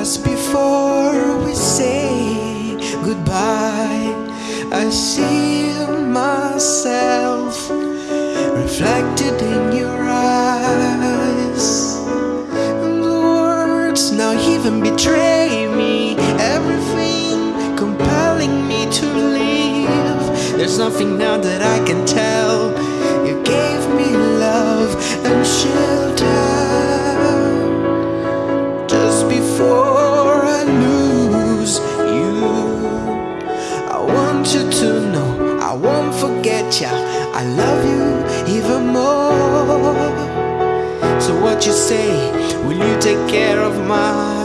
Just before we say goodbye. I see myself reflected in your eyes. And the words now even betray me. Everything compelling me to leave There's nothing now that I can tell. You to know I won't forget ya. I love you even more. So what you say? Will you take care of my?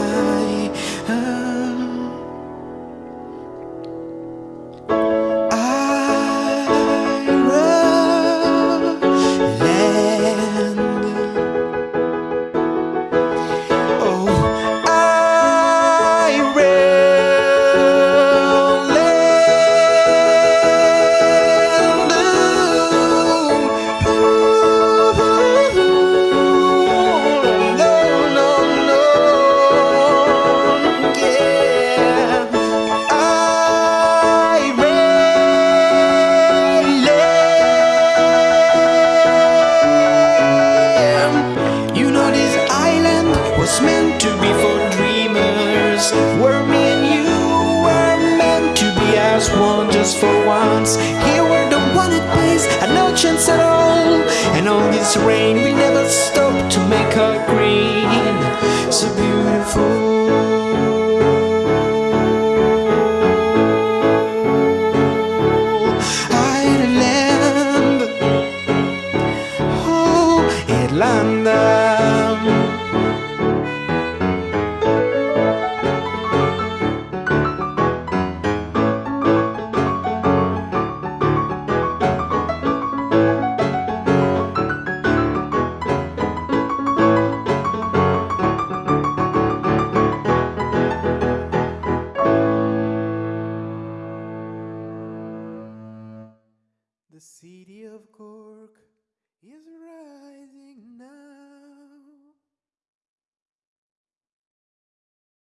Meant to be for dreamers. Where me and you were meant to be as one just for once. Here we're the wanted place, and no chance at all. And all this rain, we never stop to make her green. So beautiful. Oh, Irlanda. The city of Cork is right.